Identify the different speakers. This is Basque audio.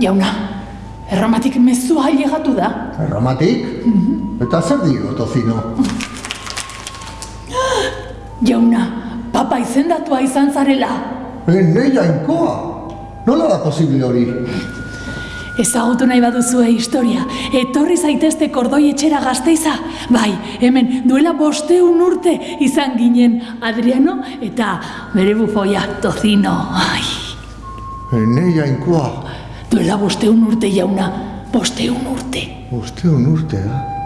Speaker 1: Jauna, erromatik mezua ailegatu da.
Speaker 2: Erromatik? Eta zer dio, tozino?
Speaker 1: Jauna, papa izendatua izan zarela.
Speaker 2: Ene jainkoa! Nola da posible hori?
Speaker 1: Ezagutu nahi baduzue historia, etorri zaitezte kordoi etxera gazteiza. Bai, hemen duela bosteun urte izan ginen Adriano eta bere bufoia Tozino. Ai,
Speaker 2: Ene jainkoa!
Speaker 1: Duela bosteun urte jauna, bosteun urte.
Speaker 2: Uste un urte, eh?